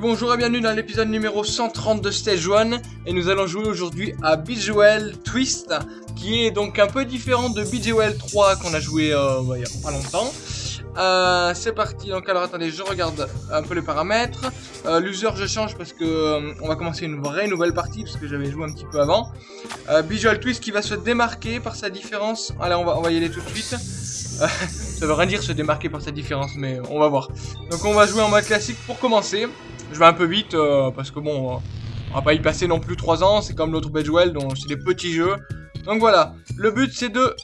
Bonjour et bienvenue dans l'épisode numéro 130 de Stage 1 et nous allons jouer aujourd'hui à Bejewel Twist qui est donc un peu différent de Bejewel 3 qu'on a joué euh, bah, il y a pas longtemps. Euh, c'est parti, donc alors attendez, je regarde un peu les paramètres. Euh, L'user je change parce que on va commencer une vraie nouvelle partie parce que j'avais joué un petit peu avant. Visual Twist qui va se démarquer par sa différence. Allez, on va, on va y aller tout de suite. Ça veut rien dire se démarquer par sa différence, mais on va voir. Donc on va jouer en mode classique pour commencer. Je vais un peu vite euh, parce que bon, euh, on va pas y passer non plus 3 ans. C'est comme l'autre Bedwell, donc c'est des petits jeux. Donc voilà, le but c'est de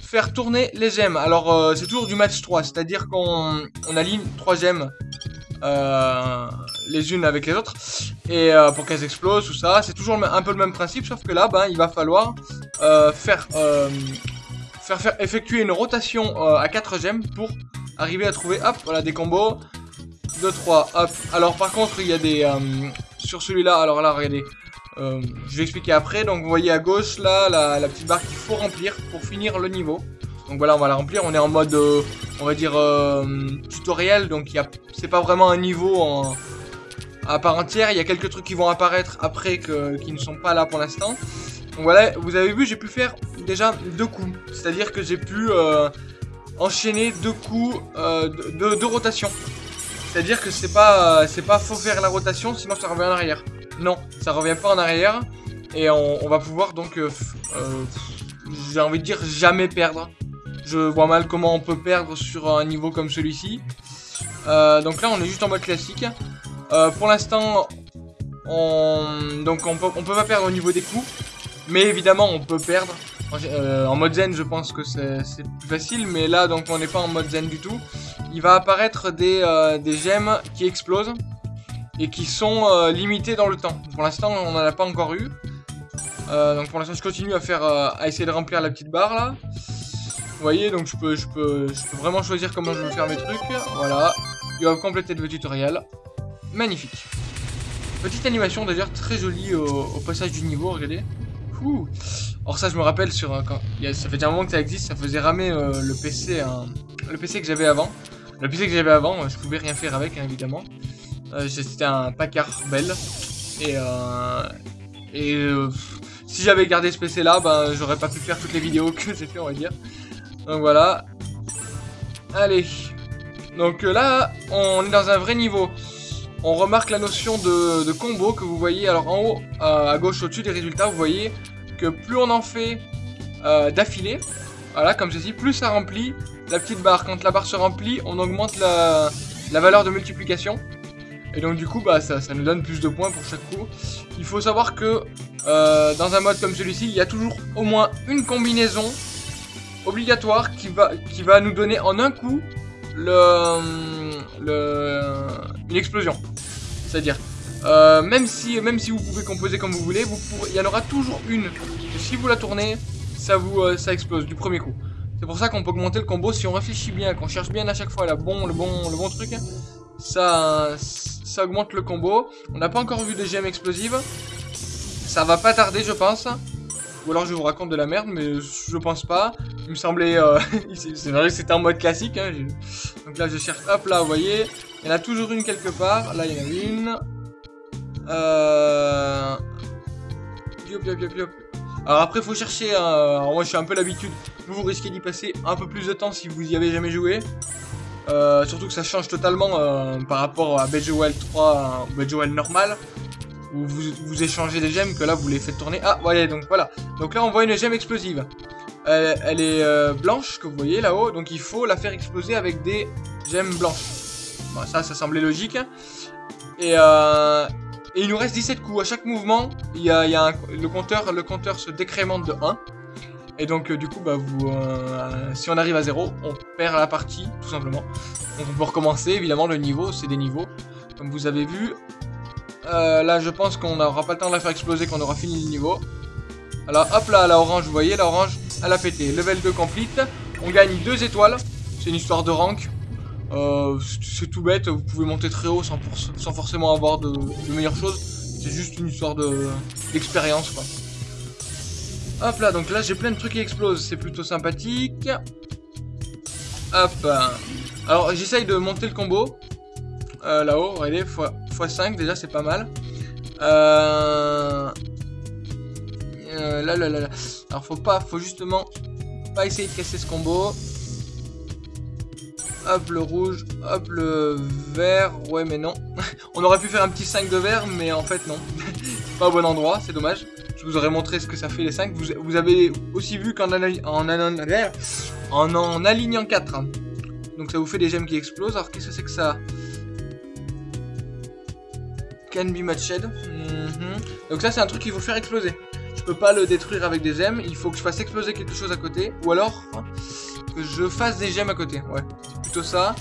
faire tourner les gemmes. Alors euh, c'est toujours du match 3, c'est-à-dire qu'on on aligne 3 gemmes les unes avec les autres et pour qu'elles explosent tout ça. C'est toujours un peu le même principe, sauf que là, ben, il va falloir faire, effectuer une rotation à 4 gemmes pour arriver à trouver, hop, voilà des combos. 2, 3, hop. Alors par contre, il y a des... euh, sur celui-là, alors là, regardez. Euh, je vais expliquer après. Donc vous voyez à gauche, là, la, petite barre qu'il faut remplir pour finir le niveau. Donc voilà, on va la remplir. On est en mode, euh, on va dire, tutoriel. Donc c'est pas vraiment un niveau à part entière. Il y a quelques trucs qui vont apparaître après qui ne sont pas là pour l'instant. Donc voilà, vous avez vu, j'ai pu faire déjà deux coups. C'est-à-dire que j'ai pu enchaîner deux coups de, de- de rotation. C'est-à-dire que c'est pas, euh, c'est pas faut faire la rotation, sinon ça revient en arrière. Non, ça revient pas en arrière. Et on, va pouvoir donc, euh, euh, j'ai envie de dire, jamais perdre. Je vois mal comment on peut perdre sur un niveau comme celui-ci. Donc là, on est juste en mode classique. Pour l'instant, on, donc on peut, on peut pas perdre au niveau des coups. Mais évidemment, on peut perdre. En mode zen, je pense que c'est plus facile. Mais là, donc, on n'est pas en mode zen du tout. Il va apparaître des, euh, des gemmes qui explosent et qui sont euh, limitées dans le temps. Pour l'instant, on n'en a pas encore eu. Euh, donc pour l'instant, je continue à faire, à essayer de remplir la petite barre là. Vous voyez, donc je peux, je peux, vraiment choisir comment je veux faire mes trucs. Voilà. You have completed the tutorial. Magnifique. Petite animation d'ailleurs très jolie au, passage du niveau, regardez. Or ça, je me rappelle sur quand, ça fait déjà un moment que ça existe, ça faisait ramer le PC, hein, le PC que j'avais avant. Le PC que j'avais avant, je pouvais rien faire avec, hein, évidemment. Euh, C'était un Packard Bell. Et, euh, et euh, si j'avais gardé ce PC là, ben, j'aurais pas pu faire toutes les vidéos que j'ai fait, on va dire. Donc voilà. Allez. Donc euh, là, on est dans un vrai niveau. On remarque la notion de, combo que vous voyez. Alors en haut, à gauche au-dessus des résultats, vous voyez que plus on en fait d'affilée, voilà, comme ceci, plus ça remplit la petite barre. Quand la barre se remplit, on augmente la, valeur de multiplication. Et donc du coup, bah, ça, ça nous donne plus de points pour chaque coup. Il faut savoir que euh, dans un mode comme celui-ci, il y a toujours au moins une combinaison obligatoire qui va, qui va nous donner en un coup le, le, une explosion. C'est-à-dire, euh, même, si, même si vous pouvez composer comme vous voulez, il y en aura toujours une. Si vous la tournez, ça, vous, euh, ça explose du premier coup. C'est pour ça qu'on peut augmenter le combo si on réfléchit bien, qu'on cherche bien à chaque fois bon, le, bon, le bon truc. Ça, ça augmente le combo. On n'a pas encore vu de gemmes explosives. Ça va pas tarder, je pense. Ou alors je vous raconte de la merde, mais je pense pas. Il me semblait... euh, c'est vrai que c'était en mode classique. Hein, Donc là, je cherche... Hop, là, vous voyez. Il y en a toujours une quelque part. Là, il y en a une. Euh... Yop. Alors après, faut chercher... euh, moi, je suis un peu l'habitude. Vous, risquez d'y passer un peu plus de temps si vous y avez jamais joué. Euh, surtout que ça change totalement euh, par rapport à Bejewel 3, euh, Bejewel normal, où vous, échangez des gemmes, que là vous les faites tourner. Ah, voyez, donc voilà. Donc là on voit une gemme explosive. Elle, elle est blanche, que vous voyez là-haut, donc il faut la faire exploser avec des gemmes blanches. Bon, ça, ça semblait logique. Et, euh, et il nous reste 17 coups. À chaque mouvement, il y a, le, compteur, le compteur se décrémente de 1. Et donc euh, du coup, bah, euh, si on arrive à 0, on perd la partie, tout simplement. Donc on peut recommencer, évidemment, le niveau, c'est des niveaux, comme vous avez vu. Euh, là, je pense qu'on n'aura pas le temps de la faire exploser, qu'on aura fini le niveau. Alors, hop là, la orange, vous voyez, la orange, elle a pété. Level 2 complete, on gagne 2 étoiles, c'est une histoire de rank. Euh, c'est- tout bête, vous pouvez monter très haut sans, forcément avoir de, meilleures choses. C'est juste une histoire de d'expérience, quoi. Hop là, donc là j'ai plein de trucs qui explosent, c'est plutôt sympathique. Hop. Alors j'essaye de monter le combo. euh, là-haut, regardez, x5 déjà c'est pas mal. Euh... euh... là, là, là, là. Alors faut pas, faut justement pas essayer de casser ce combo. Hop le rouge, hop le vert, ouais mais non. On aurait pu faire un petit 5 de vert, mais en fait non. pas au bon endroit, c'est dommage. Je vous aurais montré ce que ça fait les 5. Vous, avez aussi vu qu'en en, en, en, alignant 4, donc ça vous fait des gemmes qui explosent. Alors qu'est-ce que c'est que ça? Can be matched. Mhm. Donc ça c'est un truc qu'il faut faire exploser. Je peux pas le détruire avec des gemmes, il faut que je fasse exploser quelque chose à côté. Ou alors que je fasse des gemmes à côté. Ouais, plutôt ça.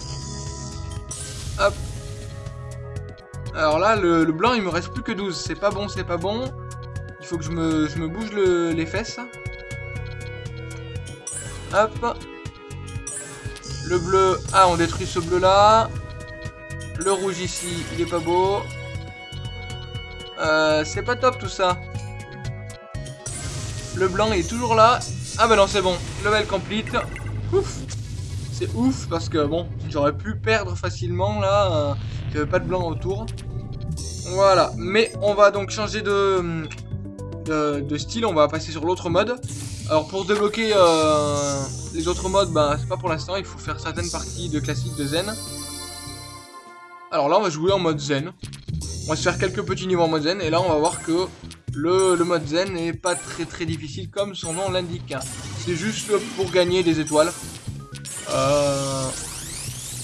Hop. Alors là, le, blanc, il me reste plus que 12. C'est pas bon, c'est pas bon. Il faut que je me, bouge les fesses. Hop. Le bleu, ah on détruit ce bleu là. Le rouge ici, il est pas beau. Euh, c'est pas top tout ça. Le blanc est toujours là. Ah bah non c'est bon, level complete. Ouf. C'est ouf parce que bon, j'aurais pu perdre facilement là. Il n'y pas de blanc autour. Voilà, mais on va donc changer de, de, style, on va passer sur l'autre mode. Alors pour débloquer euh, les autres modes, bah, c'est pas pour l'instant, il faut faire certaines parties de classique de zen. Alors là on va jouer en mode zen. On va se faire quelques petits niveaux en mode zen, et là on va voir que le, mode zen n'est pas très très difficile comme son nom l'indique. C'est juste pour gagner des étoiles. Euh...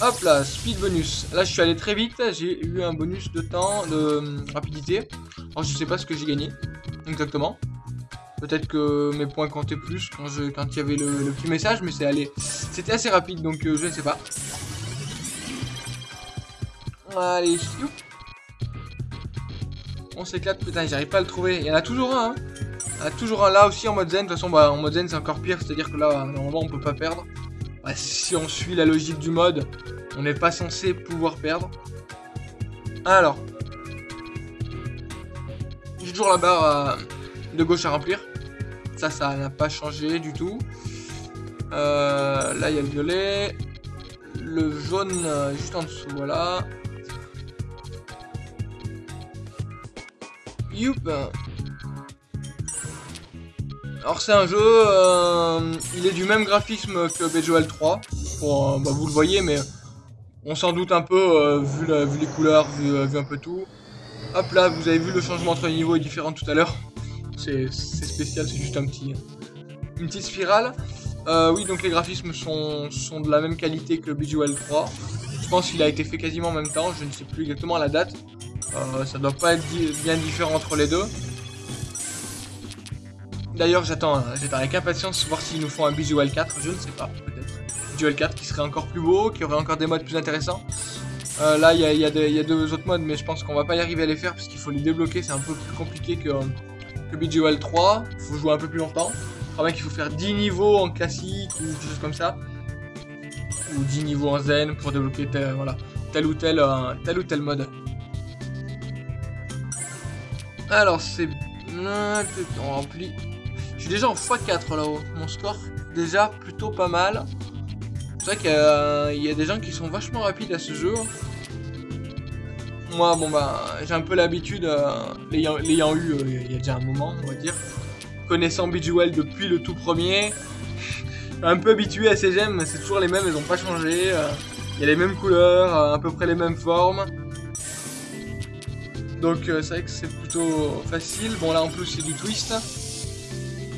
Hop là, speed bonus. Là je suis allé très vite, j'ai eu un bonus de temps, de euh, rapidité. Alors je sais pas ce que j'ai gagné exactement. Peut-être que mes points comptaient plus quand, il y avait le, petit message, mais c'est allé. C'était assez rapide, donc euh, je ne sais pas. Allez, On s'éclate, putain, j'arrive pas à le trouver. Il y en a toujours un, hein. Il y en a toujours un là aussi en mode zen. De toute façon, bah, en mode zen, c'est encore pire. C'est-à-dire que là, normalement, on peut pas perdre. Bah, si on suit la logique du mode, on n'est pas censé pouvoir perdre. Alors. J'ai toujours la barre de gauche à remplir. Ça, ça n'a pas changé du tout. Euh, là, il y a le violet. Le jaune, euh, juste en dessous, voilà. Youp Alors c'est un jeu, euh, il est du même graphisme que BGL 3. Pour, bah, vous le voyez, mais on s'en doute un peu, vu, vu, les couleurs, vu, vu, un peu tout. Hop là, vous avez vu le changement entre les niveaux est différent tout à l'heure c'est spécial, c'est juste un petit, une petite spirale. Euh, oui, donc les graphismes sont, de la même qualité que BGL 3. Je pense qu'il a été fait quasiment en même temps, je ne sais plus exactement la date. Euh, ça doit pas être bien différent entre les deux. D'ailleurs, j'attends hein, avec impatience voir s'ils nous font un BGL 4, je ne sais pas, peut-être. BGL 4 qui serait encore plus beau, qui aurait encore des modes plus intéressants. Euh, là, il y, a deux autres modes, mais je pense qu'on va pas y arriver à les faire parce qu'il faut les débloquer, c'est un peu plus compliqué que, que BGOL 3, faut jouer un peu plus longtemps. Je crois bien qu'il faut faire 10 niveaux en classique ou des choses comme ça. Ou 10 niveaux en zen pour débloquer tel, voilà, tel, ou tel, euh, tel ou tel mode. Alors c'est... On remplit... Déjà en x4 là-haut. Mon score déjà plutôt pas mal. C'est vrai qu'il y, a des gens qui sont vachement rapides à ce jeu. Moi, bon bah, j'ai un peu l'habitude, euh, l'ayant eu euh, il y a déjà un moment, on va dire. Connaissant Bejeweled depuis le tout premier, un peu habitué à ces gemmes, c'est toujours les mêmes, elles n'ont pas changé. Euh, il y a les mêmes couleurs, à peu près les mêmes formes. Donc c'est vrai que c'est plutôt facile. Bon là en plus c'est du twist.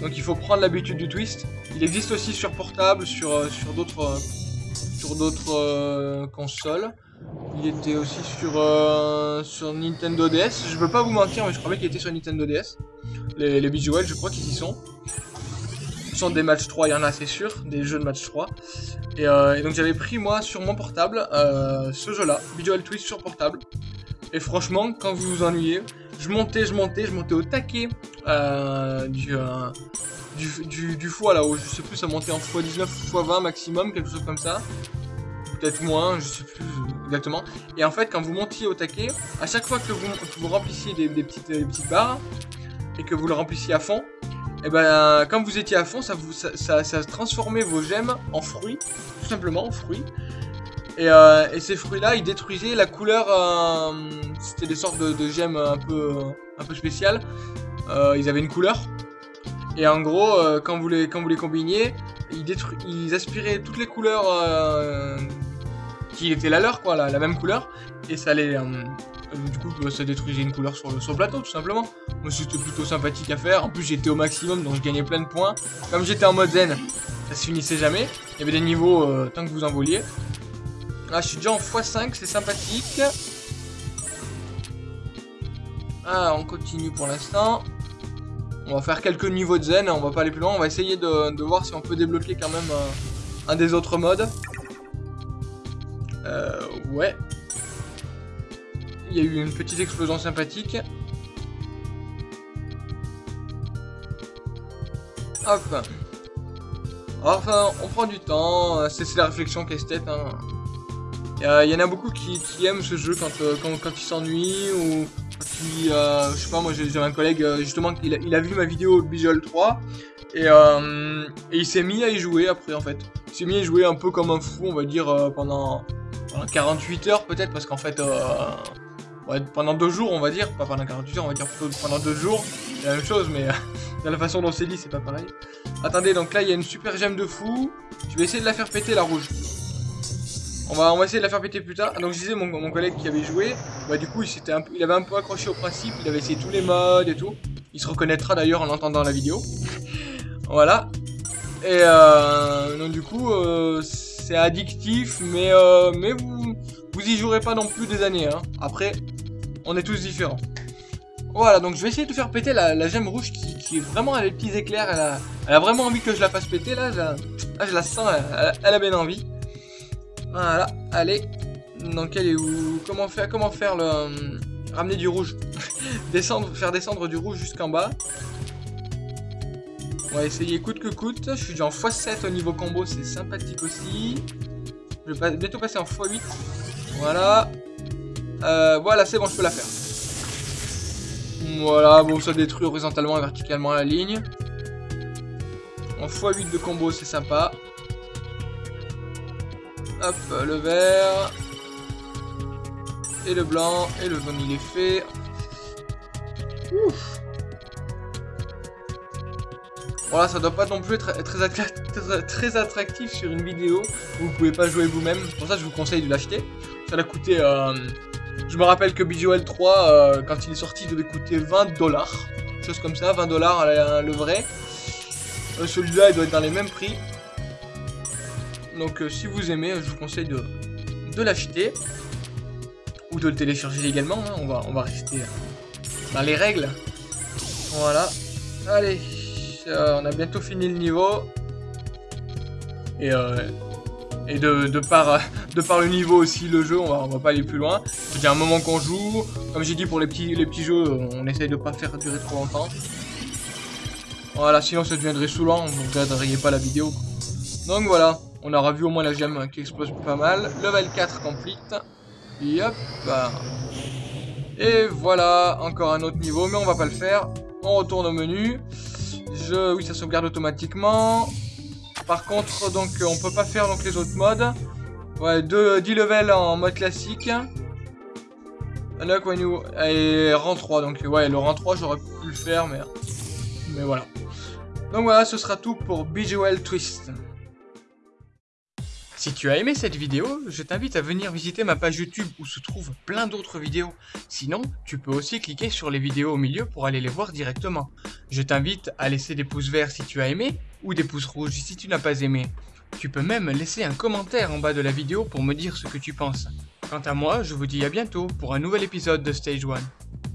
Donc il faut prendre l'habitude du twist. Il existe aussi sur portable, sur, sur d'autres sur d'autres consoles. Il était aussi sur, euh, Nintendo DS. Je peux pas vous mentir, mais je crois qu'il était sur Nintendo DS. Les, les visuels, je crois qu'ils y sont. Ce sont des matchs 3, il y en a, c'est sûr. Des jeux de match 3. Euh, et, donc j'avais pris, moi, sur mon portable, euh, ce jeu-là. Visual Twist sur portable. Et franchement, quand vous vous ennuyez, je montais, je montais, je montais au taquet du, du, du, foie là-haut. Je sais plus, ça montait en x19, x20 maximum, quelque chose comme ça peut-être moins, je sais plus exactement. Et en fait, quand vous montiez au taquet, à chaque fois que vous, vous remplissiez des, petites, petites barres et que vous le remplissiez à fond, et eh ben quand vous étiez à fond, ça, ça, transformait vos gemmes en fruits, tout simplement en fruits. Et, euh, et ces fruits-là, ils détruisaient la couleur. euh, C'était des sortes de, gemmes un peu, un peu spéciales. Euh, ils avaient une couleur. Et en gros, quand, vous les, quand vous les combiniez, ils, ils aspiraient toutes les couleurs qui étaient la leur, quoi, la, même couleur. Et ça les. du coup, bah, ça détruisait une couleur sur le, sur plateau, tout simplement. Moi, c'était plutôt sympathique à faire. En plus, j'étais au maximum, donc je gagnais plein de points. Comme j'étais en mode zen, ça se finissait jamais. Il y avait des niveaux tant que vous en vouliez. Là, je suis déjà en x5, c'est sympathique. Ah, on continue pour l'instant. On va faire quelques niveaux de zen, on va pas aller plus loin. On va essayer de, voir si on peut débloquer quand même euh, un des autres modes. Euh, ouais. Il y a eu une petite explosion sympathique. Hop. Enfin, on prend du temps, c'est la réflexion qu'esthète. Hein. Il il y en a beaucoup qui, aiment ce jeu quand, euh, quand, ils s'ennuient ou euh, je sais pas, moi j'ai un collègue euh, justement, il a, vu ma vidéo Visual 3 et, euh, et il s'est mis à y jouer après en fait. Il s'est mis à y jouer un peu comme un fou, on va dire, euh, pendant, pendant 48 heures peut-être parce qu'en fait... euh, ouais, pendant deux jours, on va dire, pas pendant 48 heures, on va dire plutôt pendant deux jours, c'est la même chose, mais euh, la façon dont c'est dit, c'est pas pareil. Attendez, donc là, il y a une super gemme de fou. Je vais essayer de la faire péter, la rouge. On va, essayer de la faire péter plus tard. Donc je disais, mon, mon collègue qui avait joué, bah du coup, il, s'était il avait un peu accroché au principe, il avait essayé tous les modes et tout. Il se reconnaîtra d'ailleurs en entendant la vidéo. voilà. Et euh, donc du coup, euh, c'est addictif, mais, euh, mais vous, vous y jouerez pas non plus des années. Hein. Après, on est tous différents. Voilà, donc je vais essayer de faire péter la, gemme rouge qui, est vraiment à des petits éclairs. Elle a, elle a vraiment envie que je la fasse péter là. Je, la- je la sens, elle a bien envie. Voilà, allez. Est où? Comment faire Comment faire le euh, ramener du rouge? Descendre, faire descendre du rouge jusqu'en bas. On va essayer coûte que coûte. Je suis déjà en x7 au niveau combo, c'est sympathique aussi. Je vais bientôt passer en x8. Voilà. Euh, voilà, c'est bon, je peux la faire. Voilà, bon, ça détruit horizontalement et verticalement la ligne. En x8 de combo, c'est sympa. Hop, le vert. Et le blanc. Et le jaune, il est fait. Ouf. Voilà, ça doit pas non plus être très, attra- très- très attractif sur une vidéo où vous pouvez pas jouer vous-même. Pour ça, je vous conseille de l'acheter. Ça l'a coûté. euh, Je me rappelle que BGOL 3, euh, quand il est sorti, il devait coûter 20 dollars. Chose comme ça, 20 dollars le vrai. Euh, Celui-là, il doit être dans les mêmes prix. Donc, euh, si vous aimez, je vous conseille de, de l'acheter. Ou de le télécharger également. hein. On, va, on va rester euh, dans les règles. Voilà. Allez. euh, on a bientôt fini le niveau. Et, euh, et de, de, par, de par le niveau aussi, le jeu, on va, on va pas aller plus loin. Il y un moment qu'on joue. Comme j'ai dit, pour les petits, les petits jeux, on essaye de pas faire durer trop longtemps. Voilà, sinon ça deviendrait saoulant, vous ne regarderiez pas la vidéo. Donc voilà, on aura vu au moins la gemme qui explose pas mal. Level 4 complete. Et. Et voilà, encore un autre niveau, mais on va pas le faire. On retourne au menu. Je, oui, ça sauvegarde automatiquement. Par contre, donc, on peut pas faire donc les autres modes. Ouais, deux, 10 levels en mode classique. Unlock when you... Et rang 3, donc ouais, le rang 3, j'aurais pu le faire, mais... Mais voilà. Donc voilà, ce sera tout pour BGOL Twist. Si tu as aimé cette vidéo, je t'invite à venir visiter ma page YouTube où se trouvent plein d'autres vidéos. Sinon, tu peux aussi cliquer sur les vidéos au milieu pour aller les voir directement. Je t'invite à laisser des pouces verts si tu as aimé, ou des pouces rouges si tu n'as pas aimé. Tu peux même laisser un commentaire en bas de la vidéo pour me dire ce que tu penses. Quant à moi, je vous dis à bientôt pour un nouvel épisode de Stage 1.